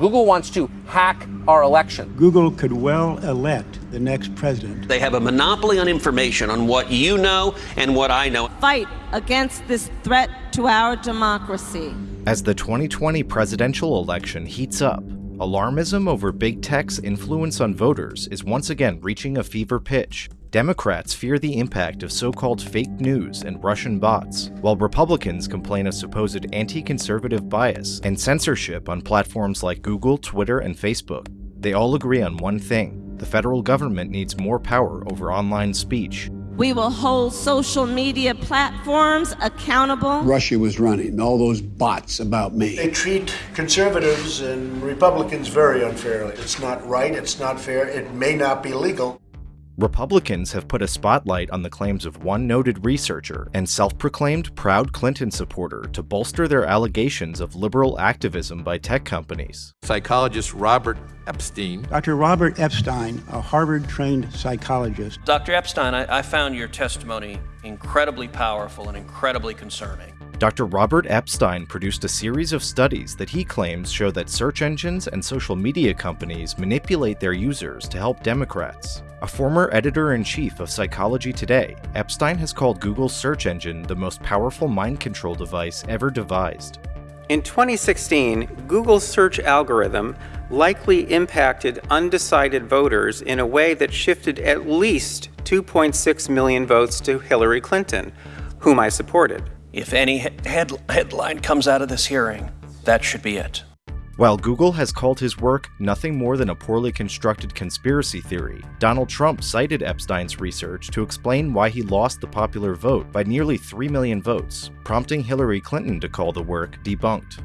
Google wants to hack our election. Google could well elect the next president. They have a monopoly on information on what you know and what I know. Fight against this threat to our democracy. As the 2020 presidential election heats up, alarmism over big tech's influence on voters is once again reaching a fever pitch. Democrats fear the impact of so-called fake news and Russian bots, while Republicans complain of supposed anti-conservative bias and censorship on platforms like Google, Twitter, and Facebook. They all agree on one thing. The federal government needs more power over online speech. We will hold social media platforms accountable. Russia was running all those bots about me. They treat conservatives and Republicans very unfairly. It's not right, it's not fair, it may not be legal. Republicans have put a spotlight on the claims of one noted researcher and self-proclaimed proud Clinton supporter to bolster their allegations of liberal activism by tech companies. Psychologist Robert Epstein. Dr. Robert Epstein, a Harvard-trained psychologist. Dr. Epstein, I, I found your testimony incredibly powerful and incredibly concerning. Dr. Robert Epstein produced a series of studies that he claims show that search engines and social media companies manipulate their users to help Democrats. A former editor-in-chief of Psychology Today, Epstein has called Google's search engine the most powerful mind control device ever devised. In 2016, Google's search algorithm likely impacted undecided voters in a way that shifted at least 2.6 million votes to Hillary Clinton, whom I supported. If any head headline comes out of this hearing, that should be it. While Google has called his work nothing more than a poorly constructed conspiracy theory, Donald Trump cited Epstein's research to explain why he lost the popular vote by nearly 3 million votes, prompting Hillary Clinton to call the work debunked.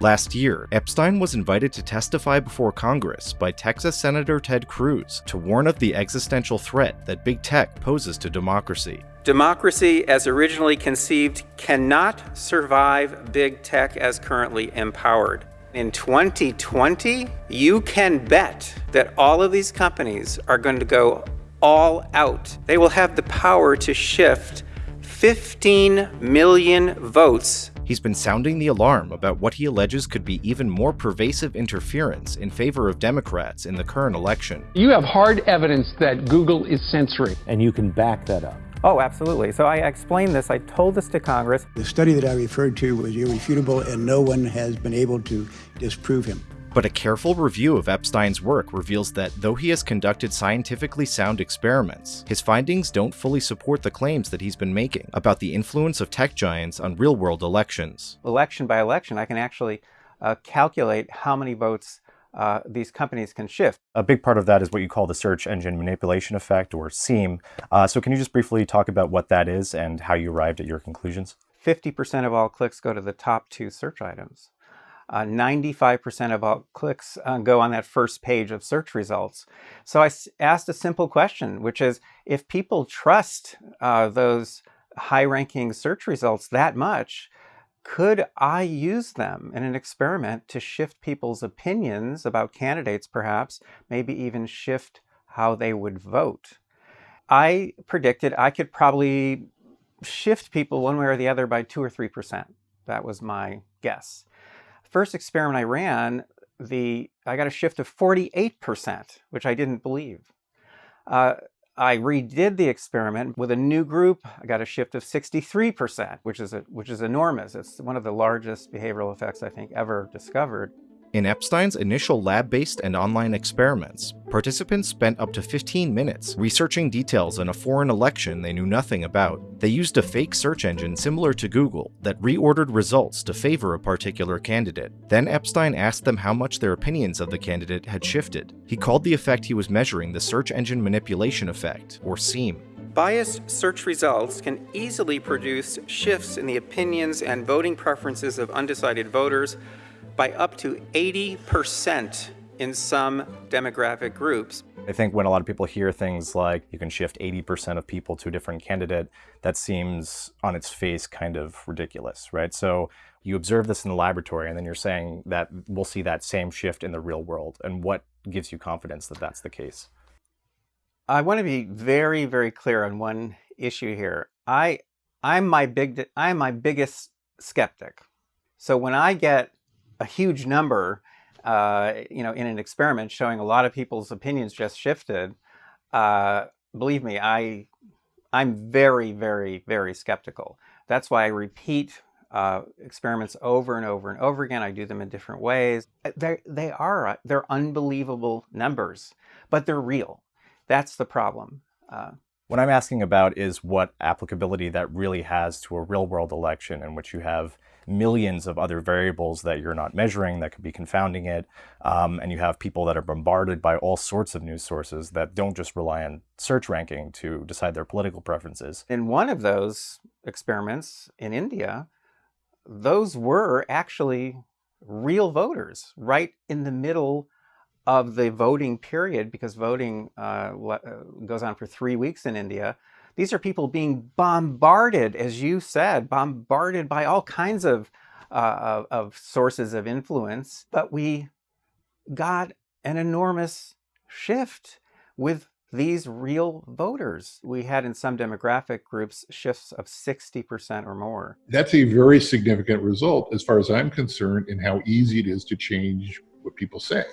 Last year, Epstein was invited to testify before Congress by Texas Senator Ted Cruz to warn of the existential threat that big tech poses to democracy. Democracy, as originally conceived, cannot survive big tech as currently empowered. In 2020, you can bet that all of these companies are going to go all out. They will have the power to shift 15 million votes He's been sounding the alarm about what he alleges could be even more pervasive interference in favor of Democrats in the current election. You have hard evidence that Google is censoring. And you can back that up. Oh, absolutely. So I explained this, I told this to Congress. The study that I referred to was irrefutable, and no one has been able to disprove him. But a careful review of Epstein's work reveals that though he has conducted scientifically sound experiments, his findings don't fully support the claims that he's been making about the influence of tech giants on real-world elections. Election by election, I can actually uh, calculate how many votes uh, these companies can shift. A big part of that is what you call the search engine manipulation effect, or SEME. Uh, so can you just briefly talk about what that is and how you arrived at your conclusions? 50% of all clicks go to the top two search items. 95% uh, of all clicks uh, go on that first page of search results. So I asked a simple question, which is, if people trust uh, those high-ranking search results that much, could I use them in an experiment to shift people's opinions about candidates, perhaps, maybe even shift how they would vote? I predicted I could probably shift people one way or the other by 2 or 3%. That was my guess. First experiment I ran, the I got a shift of 48%, which I didn't believe. Uh, I redid the experiment with a new group. I got a shift of 63%, which is, a, which is enormous. It's one of the largest behavioral effects I think ever discovered. In Epstein's initial lab-based and online experiments, participants spent up to 15 minutes researching details in a foreign election they knew nothing about. They used a fake search engine similar to Google that reordered results to favor a particular candidate. Then Epstein asked them how much their opinions of the candidate had shifted. He called the effect he was measuring the search engine manipulation effect, or SEME. Biased search results can easily produce shifts in the opinions and voting preferences of undecided voters by up to 80% in some demographic groups. I think when a lot of people hear things like you can shift 80% of people to a different candidate, that seems on its face kind of ridiculous, right? So you observe this in the laboratory and then you're saying that we'll see that same shift in the real world. And what gives you confidence that that's the case? I want to be very, very clear on one issue here. I, I'm my big, I'm my biggest skeptic. So when I get a huge number uh, you know, in an experiment showing a lot of people's opinions just shifted, uh, believe me, I, I'm very, very, very skeptical. That's why I repeat uh, experiments over and over and over again. I do them in different ways. Uh, they they are uh, they're unbelievable numbers, but they're real. That's the problem. Uh, what I'm asking about is what applicability that really has to a real world election in which you have millions of other variables that you're not measuring that could be confounding it. Um, and you have people that are bombarded by all sorts of news sources that don't just rely on search ranking to decide their political preferences. In one of those experiments in India, those were actually real voters right in the middle of the voting period because voting uh, uh, goes on for three weeks in India. These are people being bombarded, as you said, bombarded by all kinds of, uh, of, of sources of influence. But we got an enormous shift with these real voters. We had in some demographic groups shifts of 60% or more. That's a very significant result, as far as I'm concerned, in how easy it is to change what people say.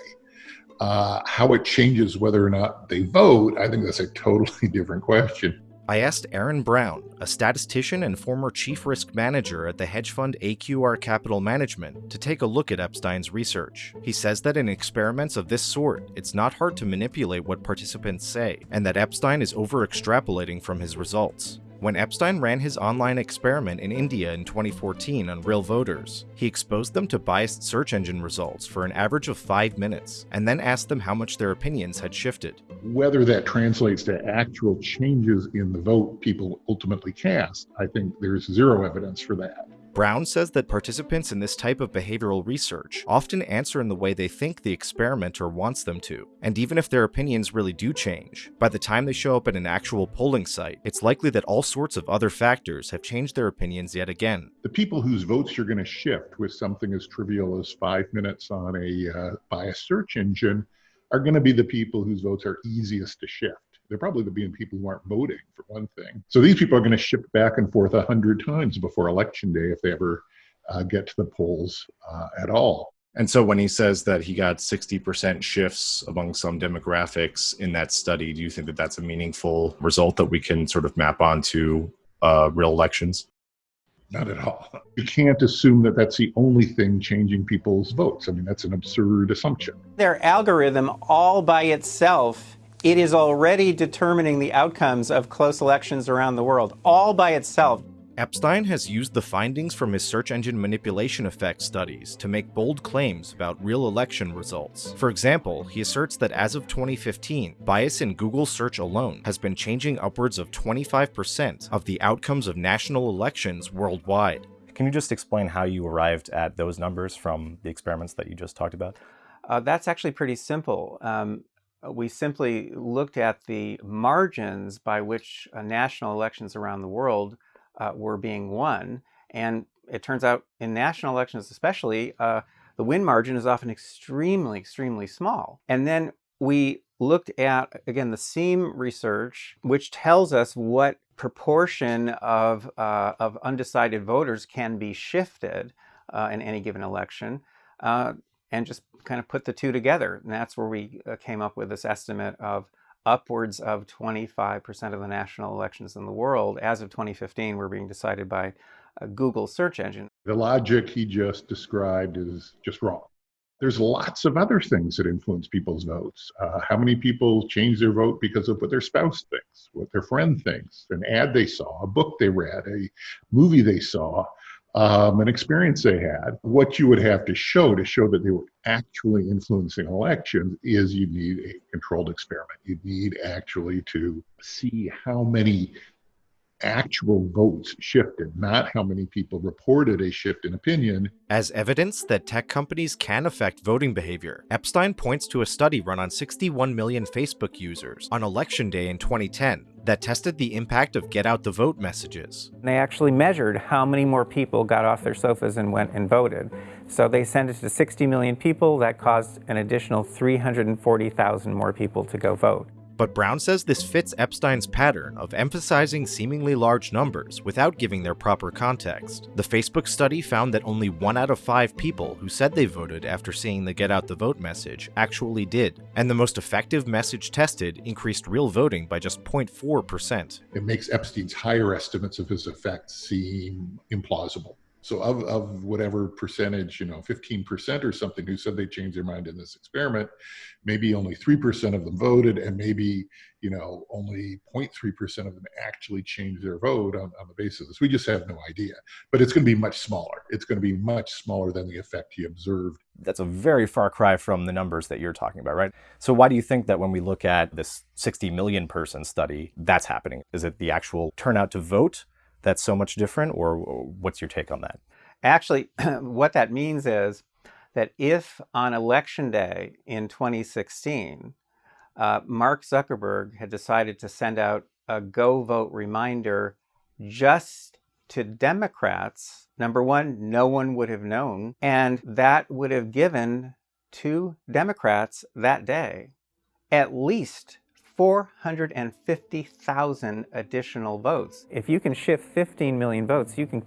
Uh, how it changes whether or not they vote, I think that's a totally different question. I asked Aaron Brown, a statistician and former chief risk manager at the hedge fund AQR Capital Management, to take a look at Epstein's research. He says that in experiments of this sort, it's not hard to manipulate what participants say, and that Epstein is over extrapolating from his results. When Epstein ran his online experiment in India in 2014 on real voters, he exposed them to biased search engine results for an average of five minutes, and then asked them how much their opinions had shifted. Whether that translates to actual changes in the vote people ultimately cast, I think there's zero evidence for that. Brown says that participants in this type of behavioral research often answer in the way they think the experimenter wants them to, and even if their opinions really do change, by the time they show up at an actual polling site, it's likely that all sorts of other factors have changed their opinions yet again. The people whose votes you're going to shift with something as trivial as five minutes on a uh, biased search engine are going to be the people whose votes are easiest to shift they're probably the being people who aren't voting for one thing. So these people are going to ship back and forth a hundred times before election day if they ever uh, get to the polls uh, at all. And so when he says that he got 60% shifts among some demographics in that study, do you think that that's a meaningful result that we can sort of map onto uh, real elections? Not at all. You can't assume that that's the only thing changing people's votes. I mean, that's an absurd assumption. Their algorithm all by itself it is already determining the outcomes of close elections around the world, all by itself. Epstein has used the findings from his search engine manipulation effect studies to make bold claims about real election results. For example, he asserts that as of 2015, bias in Google search alone has been changing upwards of 25% of the outcomes of national elections worldwide. Can you just explain how you arrived at those numbers from the experiments that you just talked about? Uh, that's actually pretty simple. Um, we simply looked at the margins by which uh, national elections around the world uh, were being won. And it turns out in national elections especially, uh, the win margin is often extremely, extremely small. And then we looked at, again, the SEME research, which tells us what proportion of, uh, of undecided voters can be shifted uh, in any given election and just kind of put the two together. And that's where we uh, came up with this estimate of upwards of 25% of the national elections in the world as of 2015 were being decided by a Google search engine. The logic he just described is just wrong. There's lots of other things that influence people's votes. Uh, how many people change their vote because of what their spouse thinks, what their friend thinks, an ad they saw, a book they read, a movie they saw, um, an experience they had. What you would have to show to show that they were actually influencing elections is you need a controlled experiment. You need actually to see how many actual votes shifted, not how many people reported a shift in opinion. As evidence that tech companies can affect voting behavior, Epstein points to a study run on 61 million Facebook users on election day in 2010 that tested the impact of get out the vote messages. They actually measured how many more people got off their sofas and went and voted. So they sent it to 60 million people. That caused an additional 340,000 more people to go vote. But Brown says this fits Epstein's pattern of emphasizing seemingly large numbers without giving their proper context. The Facebook study found that only one out of five people who said they voted after seeing the Get Out the Vote message actually did, and the most effective message tested increased real voting by just 0.4%. It makes Epstein's higher estimates of his effect seem implausible. So of, of whatever percentage, you know, 15% or something who said they changed their mind in this experiment, maybe only 3% of them voted and maybe, you know, only 0.3% of them actually changed their vote on, on the basis of this. We just have no idea. But it's going to be much smaller. It's going to be much smaller than the effect he observed. That's a very far cry from the numbers that you're talking about, right? So why do you think that when we look at this 60 million person study, that's happening? Is it the actual turnout to vote? That's so much different, or what's your take on that? Actually, what that means is that if on election day in 2016, uh, Mark Zuckerberg had decided to send out a go vote reminder just to Democrats, number one, no one would have known, and that would have given to Democrats that day at least 450,000 additional votes. If you can shift 15 million votes, you can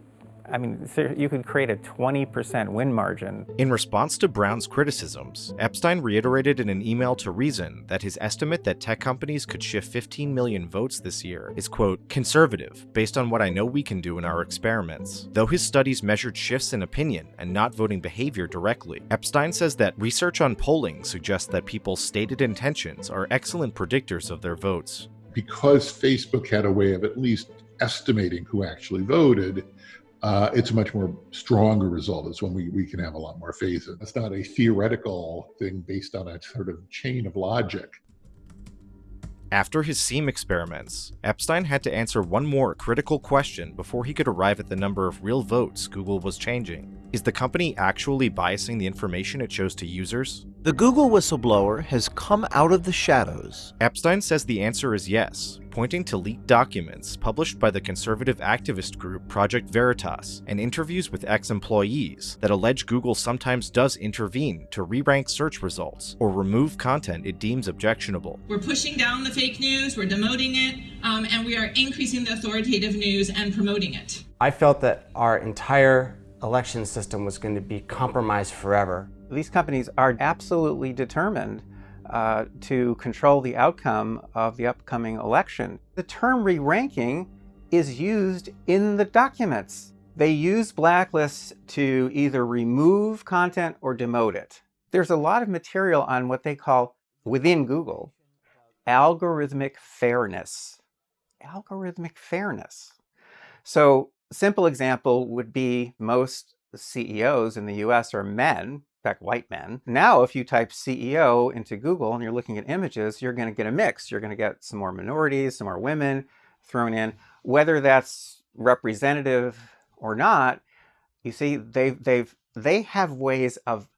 I mean, you could create a 20% win margin. In response to Brown's criticisms, Epstein reiterated in an email to Reason that his estimate that tech companies could shift 15 million votes this year is, quote, conservative, based on what I know we can do in our experiments. Though his studies measured shifts in opinion and not voting behavior directly, Epstein says that research on polling suggests that people's stated intentions are excellent predictors of their votes. Because Facebook had a way of at least estimating who actually voted, uh, it's a much more stronger result. It's one we, we can have a lot more faith in. It's not a theoretical thing based on a sort of chain of logic. After his SEME experiments, Epstein had to answer one more critical question before he could arrive at the number of real votes Google was changing. Is the company actually biasing the information it shows to users? The Google whistleblower has come out of the shadows. Epstein says the answer is yes, pointing to leaked documents published by the conservative activist group Project Veritas and interviews with ex-employees that allege Google sometimes does intervene to re-rank search results or remove content it deems objectionable. We're pushing down the fake news, we're demoting it, um, and we are increasing the authoritative news and promoting it. I felt that our entire election system was going to be compromised forever. These companies are absolutely determined uh, to control the outcome of the upcoming election. The term re-ranking is used in the documents. They use blacklists to either remove content or demote it. There's a lot of material on what they call, within Google, algorithmic fairness. Algorithmic fairness. So simple example would be most CEOs in the US are men, fact, white men. Now, if you type CEO into Google and you're looking at images, you're going to get a mix. You're going to get some more minorities, some more women thrown in. Whether that's representative or not, you see, they've, they've, they have ways of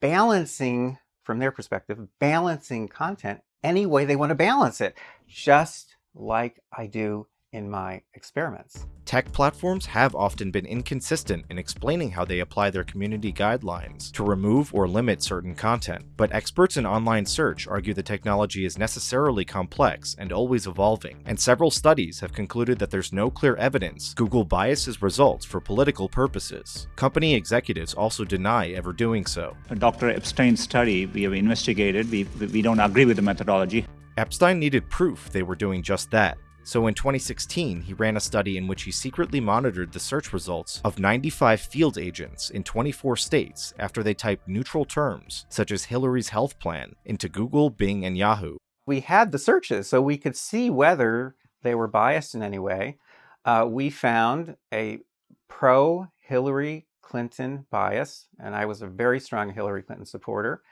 balancing, from their perspective, balancing content any way they want to balance it, just like I do in my experiments. Tech platforms have often been inconsistent in explaining how they apply their community guidelines to remove or limit certain content, but experts in online search argue the technology is necessarily complex and always evolving, and several studies have concluded that there's no clear evidence Google biases results for political purposes. Company executives also deny ever doing so. Dr. Epstein's study, we have investigated, we, we don't agree with the methodology. Epstein needed proof they were doing just that, so in 2016, he ran a study in which he secretly monitored the search results of 95 field agents in 24 states after they typed neutral terms, such as Hillary's health plan, into Google, Bing, and Yahoo. We had the searches, so we could see whether they were biased in any way. Uh, we found a pro-Hillary Clinton bias, and I was a very strong Hillary Clinton supporter,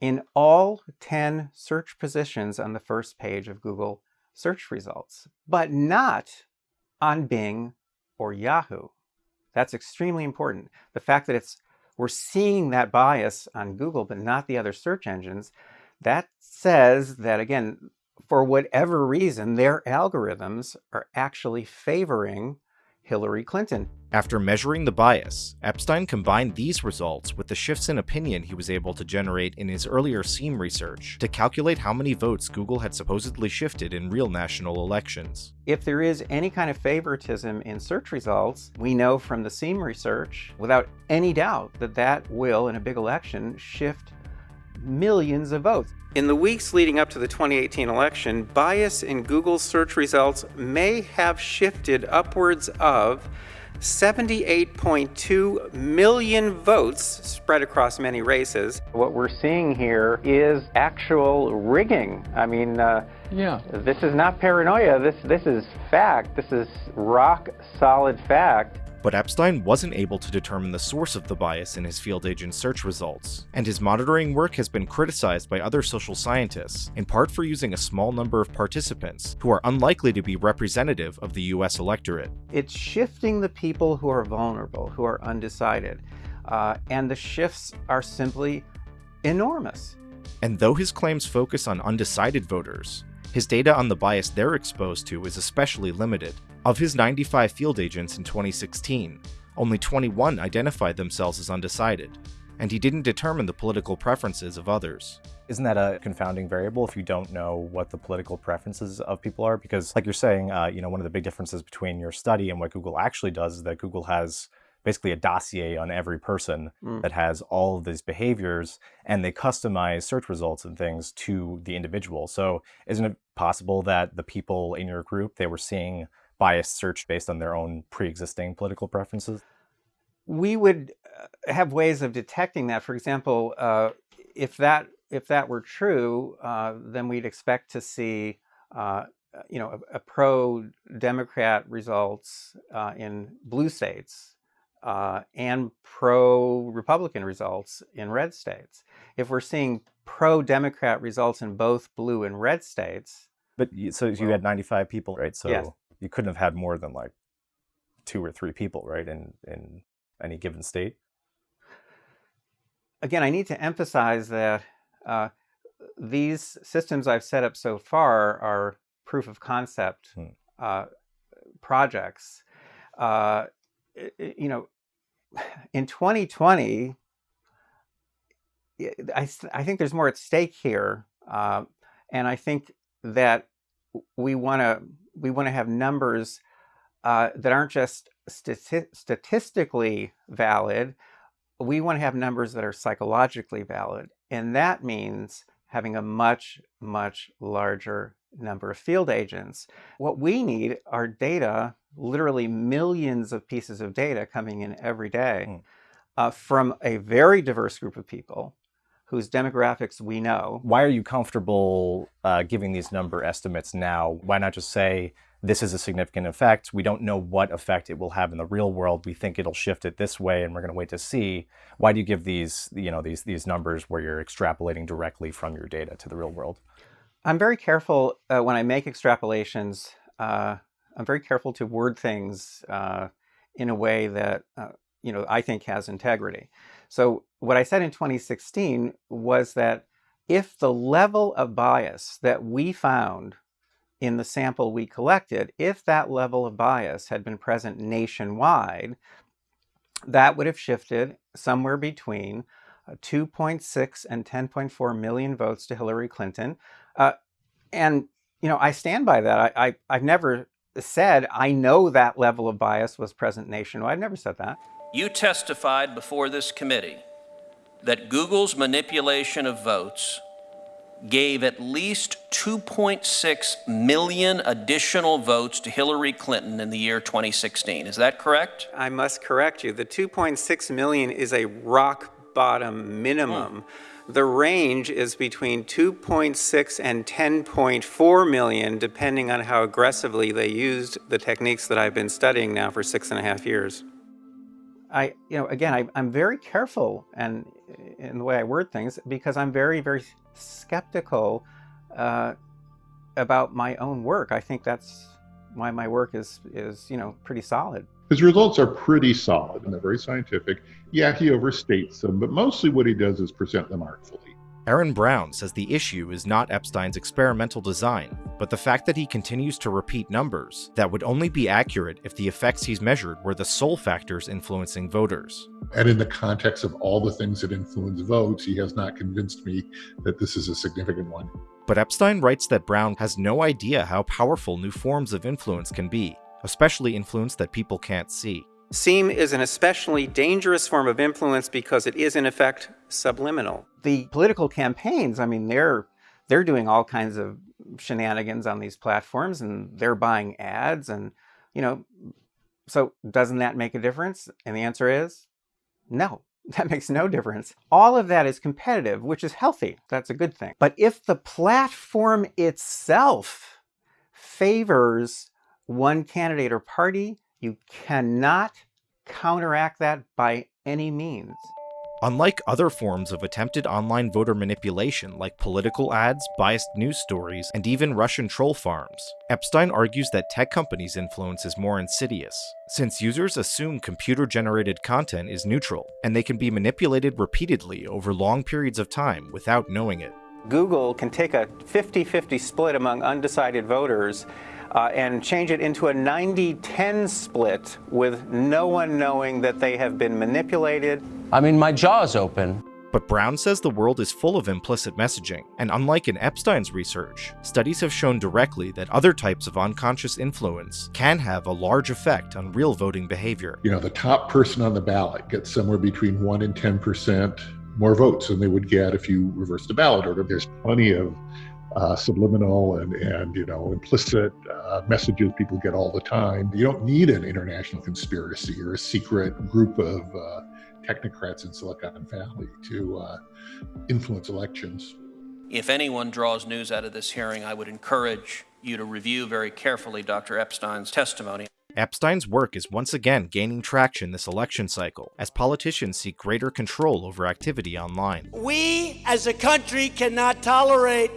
in all 10 search positions on the first page of Google search results, but not on Bing or Yahoo. That's extremely important. The fact that it's we're seeing that bias on Google, but not the other search engines, that says that, again, for whatever reason, their algorithms are actually favoring Hillary Clinton. After measuring the bias, Epstein combined these results with the shifts in opinion he was able to generate in his earlier SEME research to calculate how many votes Google had supposedly shifted in real national elections. If there is any kind of favoritism in search results, we know from the SEAM research, without any doubt, that that will, in a big election, shift millions of votes. In the weeks leading up to the 2018 election, bias in Google's search results may have shifted upwards of 78.2 million votes spread across many races. What we're seeing here is actual rigging. I mean, uh, yeah. this is not paranoia. This, this is fact. This is rock solid fact. But Epstein wasn't able to determine the source of the bias in his field agent search results, and his monitoring work has been criticized by other social scientists, in part for using a small number of participants who are unlikely to be representative of the US electorate. It's shifting the people who are vulnerable, who are undecided, uh, and the shifts are simply enormous. And though his claims focus on undecided voters, his data on the bias they're exposed to is especially limited. Of his 95 field agents in 2016, only 21 identified themselves as undecided, and he didn't determine the political preferences of others. Isn't that a confounding variable if you don't know what the political preferences of people are? Because like you're saying, uh, you know, one of the big differences between your study and what Google actually does is that Google has basically a dossier on every person mm. that has all of these behaviors and they customize search results and things to the individual. So isn't it possible that the people in your group, they were seeing biased search based on their own pre-existing political preferences? We would uh, have ways of detecting that. For example, uh, if that if that were true, uh, then we'd expect to see uh, you know a, a pro-Democrat results uh, in blue states uh, and pro-Republican results in red states. If we're seeing pro-Democrat results in both blue and red states, but so you had 95 people, right? So yes you couldn't have had more than like two or three people, right, in in any given state. Again, I need to emphasize that uh, these systems I've set up so far are proof of concept hmm. uh, projects. Uh, you know, in 2020, I, I think there's more at stake here. Uh, and I think that we want to we want to have numbers uh, that aren't just stati statistically valid. We want to have numbers that are psychologically valid. And that means having a much, much larger number of field agents. What we need are data, literally millions of pieces of data coming in every day mm. uh, from a very diverse group of people whose demographics we know. Why are you comfortable uh, giving these number estimates now? Why not just say, this is a significant effect. We don't know what effect it will have in the real world. We think it'll shift it this way and we're going to wait to see. Why do you give these, you know, these, these numbers where you're extrapolating directly from your data to the real world? I'm very careful uh, when I make extrapolations. Uh, I'm very careful to word things uh, in a way that, uh, you know, I think has integrity. So what I said in 2016 was that if the level of bias that we found in the sample we collected, if that level of bias had been present nationwide, that would have shifted somewhere between uh, 2.6 and 10.4 million votes to Hillary Clinton. Uh, and, you know, I stand by that. I, I, I've never said I know that level of bias was present nationwide. I've never said that. You testified before this committee that Google's manipulation of votes gave at least 2.6 million additional votes to Hillary Clinton in the year 2016. Is that correct? I must correct you. The 2.6 million is a rock bottom minimum. Hmm. The range is between 2.6 and 10.4 million, depending on how aggressively they used the techniques that I've been studying now for six and a half years. I, you know, again, I, am very careful and in the way I word things because I'm very, very skeptical uh, about my own work. I think that's why my work is, is you know, pretty solid. His results are pretty solid and they're very scientific. Yeah, he overstates them, but mostly what he does is present them artfully. Aaron Brown says the issue is not Epstein's experimental design, but the fact that he continues to repeat numbers that would only be accurate if the effects he's measured were the sole factors influencing voters. And in the context of all the things that influence votes, he has not convinced me that this is a significant one. But Epstein writes that Brown has no idea how powerful new forms of influence can be, especially influence that people can't see. SEME is an especially dangerous form of influence because it is in effect subliminal. The political campaigns, I mean, they're they're doing all kinds of shenanigans on these platforms and they're buying ads and you know so doesn't that make a difference? And the answer is no. That makes no difference. All of that is competitive, which is healthy. That's a good thing. But if the platform itself favors one candidate or party, you cannot counteract that by any means. Unlike other forms of attempted online voter manipulation like political ads, biased news stories, and even Russian troll farms, Epstein argues that tech companies' influence is more insidious, since users assume computer-generated content is neutral, and they can be manipulated repeatedly over long periods of time without knowing it. Google can take a 50-50 split among undecided voters uh, and change it into a 90-10 split with no one knowing that they have been manipulated. I mean, my jaw's open. But Brown says the world is full of implicit messaging, and unlike in Epstein's research, studies have shown directly that other types of unconscious influence can have a large effect on real voting behavior. You know, the top person on the ballot gets somewhere between 1 and 10% more votes than they would get if you reversed the ballot order. There's plenty of uh, subliminal and, and you know implicit uh, messages people get all the time. You don't need an international conspiracy or a secret group of uh, technocrats in Silicon Valley to uh, influence elections. If anyone draws news out of this hearing, I would encourage you to review very carefully Dr. Epstein's testimony. Epstein's work is once again gaining traction this election cycle as politicians seek greater control over activity online. We as a country cannot tolerate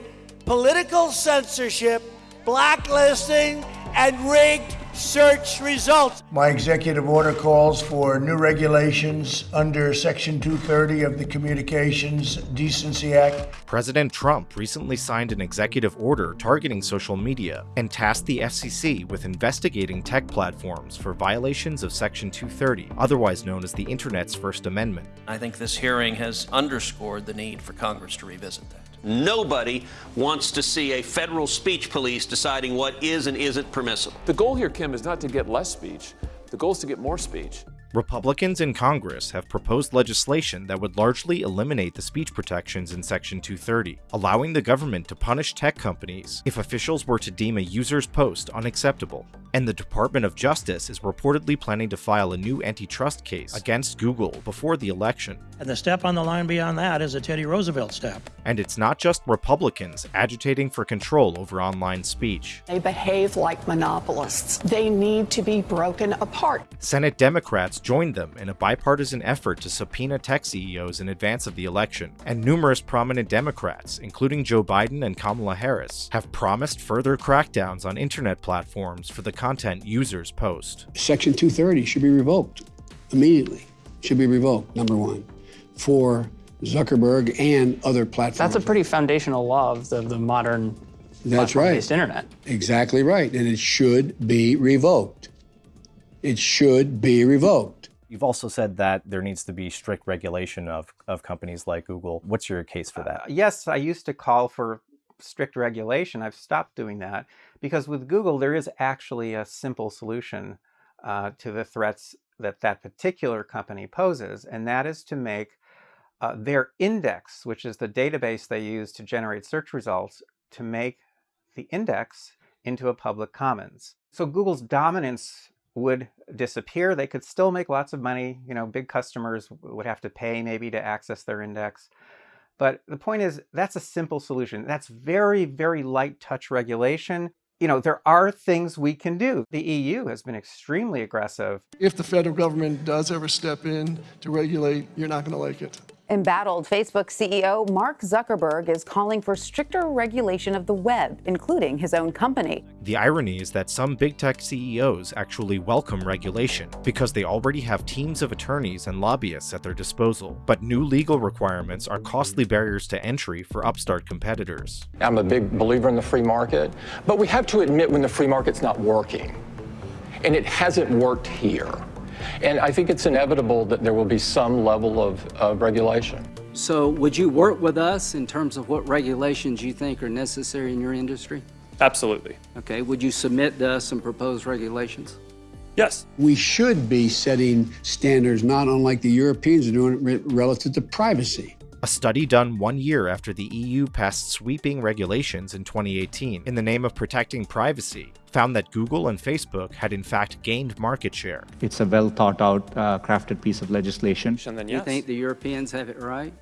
political censorship, blacklisting, and rigged search results. My executive order calls for new regulations under Section 230 of the Communications Decency Act. President Trump recently signed an executive order targeting social media and tasked the FCC with investigating tech platforms for violations of Section 230, otherwise known as the Internet's First Amendment. I think this hearing has underscored the need for Congress to revisit that. Nobody wants to see a federal speech police deciding what is and isn't permissible. The goal here, Kim, is not to get less speech. The goal is to get more speech. Republicans in Congress have proposed legislation that would largely eliminate the speech protections in Section 230, allowing the government to punish tech companies if officials were to deem a user's post unacceptable. And the Department of Justice is reportedly planning to file a new antitrust case against Google before the election. And the step on the line beyond that is a Teddy Roosevelt step. And it's not just Republicans agitating for control over online speech. They behave like monopolists. They need to be broken apart. Senate Democrats joined them in a bipartisan effort to subpoena tech CEOs in advance of the election, and numerous prominent Democrats, including Joe Biden and Kamala Harris, have promised further crackdowns on internet platforms for the content users post. Section 230 should be revoked immediately. Should be revoked, number one, for Zuckerberg and other platforms. That's a pretty foundational law of the, the modern That's right. internet. Exactly right. And it should be revoked. It should be revoked. You've also said that there needs to be strict regulation of, of companies like Google. What's your case for that? Uh, yes, I used to call for strict regulation. I've stopped doing that because with Google, there is actually a simple solution uh, to the threats that that particular company poses, and that is to make uh, their index, which is the database they use to generate search results, to make the index into a public commons. So Google's dominance would disappear. They could still make lots of money. You know, big customers would have to pay maybe to access their index. But the point is, that's a simple solution. That's very, very light touch regulation. You know, there are things we can do. The EU has been extremely aggressive. If the federal government does ever step in to regulate, you're not going to like it. Embattled Facebook CEO Mark Zuckerberg is calling for stricter regulation of the web, including his own company. The irony is that some big tech CEOs actually welcome regulation because they already have teams of attorneys and lobbyists at their disposal. But new legal requirements are costly barriers to entry for upstart competitors. I'm a big believer in the free market, but we have to admit when the free market's not working. And it hasn't worked here. And I think it's inevitable that there will be some level of, of regulation. So would you work with us in terms of what regulations you think are necessary in your industry? Absolutely. Okay, would you submit to us some proposed regulations? Yes. We should be setting standards not unlike the Europeans are doing it relative to privacy. A study done one year after the EU passed sweeping regulations in 2018 in the name of protecting privacy found that Google and Facebook had in fact gained market share. It's a well thought out, uh, crafted piece of legislation. And then, You think the Europeans have it right?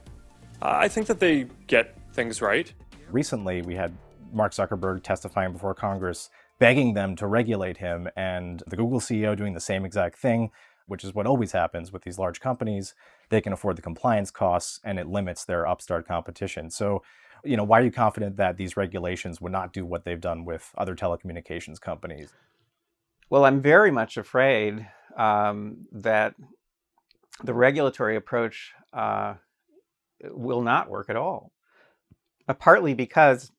Uh, I think that they get things right. Recently, we had Mark Zuckerberg testifying before Congress, begging them to regulate him, and the Google CEO doing the same exact thing, which is what always happens with these large companies. They can afford the compliance costs, and it limits their upstart competition. So, you know, why are you confident that these regulations would not do what they've done with other telecommunications companies? Well, I'm very much afraid um, that the regulatory approach uh, will not work at all. Uh, partly because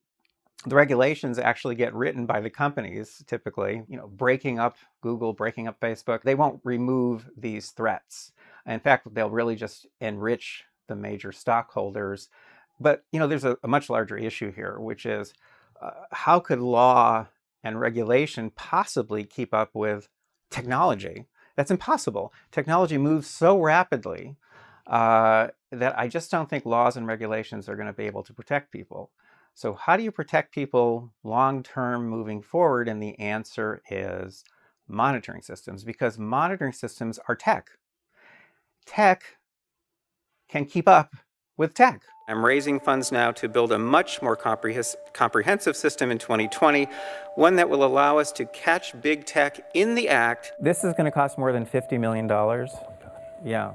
the regulations actually get written by the companies, typically, you know, breaking up Google, breaking up Facebook. They won't remove these threats. In fact, they'll really just enrich the major stockholders. But, you know, there's a, a much larger issue here, which is uh, how could law and regulation possibly keep up with technology? That's impossible. Technology moves so rapidly uh, that I just don't think laws and regulations are going to be able to protect people. So how do you protect people long-term moving forward? And the answer is monitoring systems, because monitoring systems are tech. Tech can keep up with tech. I'm raising funds now to build a much more comprehensive system in 2020, one that will allow us to catch big tech in the act. This is going to cost more than $50 million. Yeah.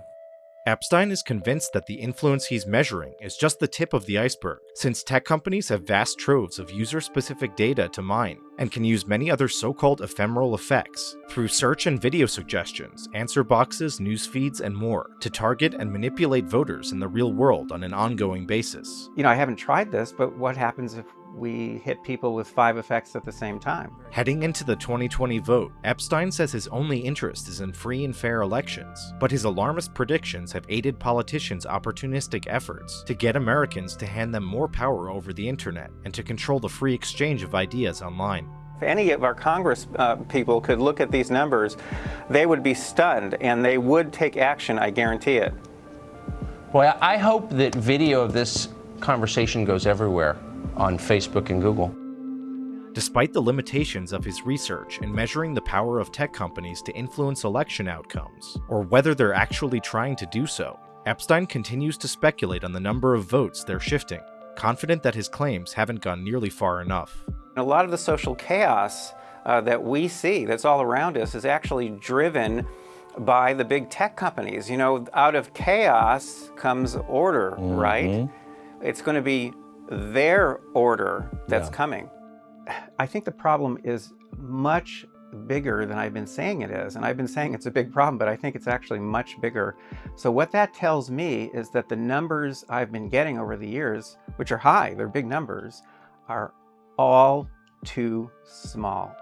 Epstein is convinced that the influence he's measuring is just the tip of the iceberg, since tech companies have vast troves of user-specific data to mine, and can use many other so-called ephemeral effects, through search and video suggestions, answer boxes, news feeds, and more, to target and manipulate voters in the real world on an ongoing basis. You know, I haven't tried this, but what happens if we hit people with five effects at the same time? Heading into the 2020 vote, Epstein says his only interest is in free and fair elections, but his alarmist predictions have aided politicians' opportunistic efforts to get Americans to hand them more power over the internet and to control the free exchange of ideas online. If any of our Congress uh, people could look at these numbers, they would be stunned and they would take action, I guarantee it. Well, I hope that video of this conversation goes everywhere on Facebook and Google. Despite the limitations of his research in measuring the power of tech companies to influence election outcomes, or whether they're actually trying to do so, Epstein continues to speculate on the number of votes they're shifting, confident that his claims haven't gone nearly far enough. A lot of the social chaos uh, that we see that's all around us is actually driven by the big tech companies. You know, out of chaos comes order, mm -hmm. right? It's going to be their order that's yeah. coming. I think the problem is much bigger than I've been saying it is. And I've been saying it's a big problem, but I think it's actually much bigger. So what that tells me is that the numbers I've been getting over the years, which are high, they're big numbers, are all too small.